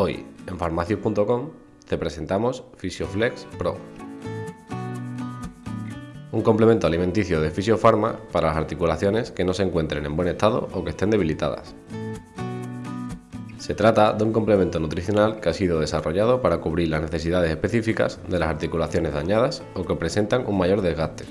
Hoy, en farmacius.com, te presentamos Fisioflex Pro. Un complemento alimenticio de Fisiofarma para las articulaciones que no se encuentren en buen estado o que estén debilitadas. Se trata de un complemento nutricional que ha sido desarrollado para cubrir las necesidades específicas de las articulaciones dañadas o que presentan un mayor desgaste.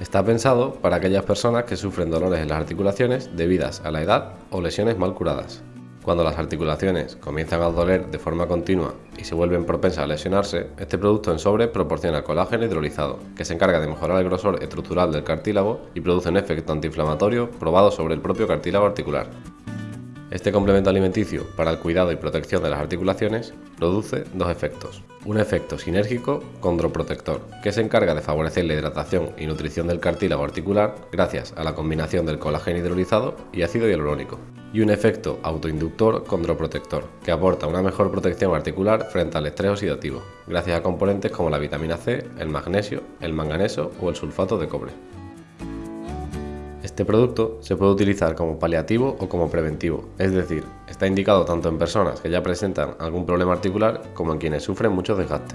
Está pensado para aquellas personas que sufren dolores en las articulaciones debidas a la edad o lesiones mal curadas. Cuando las articulaciones comienzan a doler de forma continua y se vuelven propensas a lesionarse, este producto en sobre proporciona colágeno hidrolizado, que se encarga de mejorar el grosor estructural del cartílago y produce un efecto antiinflamatorio probado sobre el propio cartílago articular. Este complemento alimenticio para el cuidado y protección de las articulaciones produce dos efectos. Un efecto sinérgico condroprotector, que se encarga de favorecer la hidratación y nutrición del cartílago articular gracias a la combinación del colágeno hidrolizado y ácido hialurónico. Y un efecto autoinductor condroprotector, que aporta una mejor protección articular frente al estrés oxidativo, gracias a componentes como la vitamina C, el magnesio, el manganeso o el sulfato de cobre. Este producto se puede utilizar como paliativo o como preventivo, es decir, está indicado tanto en personas que ya presentan algún problema articular como en quienes sufren mucho desgaste.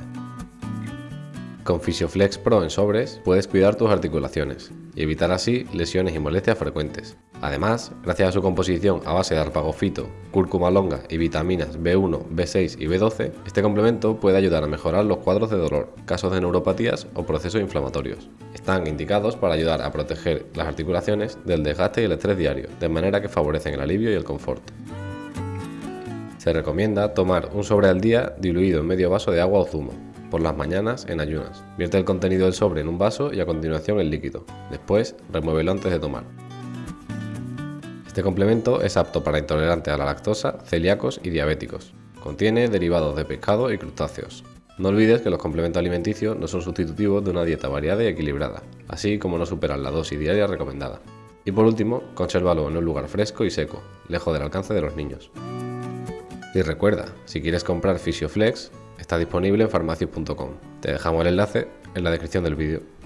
Con Fisioflex Pro en sobres puedes cuidar tus articulaciones y evitar así lesiones y molestias frecuentes. Además, gracias a su composición a base de arpagofito, cúrcuma longa y vitaminas B1, B6 y B12, este complemento puede ayudar a mejorar los cuadros de dolor, casos de neuropatías o procesos inflamatorios. Están indicados para ayudar a proteger las articulaciones del desgaste y el estrés diario, de manera que favorecen el alivio y el confort. Se recomienda tomar un sobre al día diluido en medio vaso de agua o zumo, por las mañanas en ayunas. Vierte el contenido del sobre en un vaso y a continuación el líquido. Después, remuévelo antes de tomar. Este complemento es apto para intolerantes a la lactosa, celíacos y diabéticos. Contiene derivados de pescado y crustáceos. No olvides que los complementos alimenticios no son sustitutivos de una dieta variada y equilibrada, así como no superan la dosis diaria recomendada. Y por último, consérvalo en un lugar fresco y seco, lejos del alcance de los niños. Y recuerda, si quieres comprar Fisioflex, está disponible en farmacias.com. Te dejamos el enlace en la descripción del vídeo.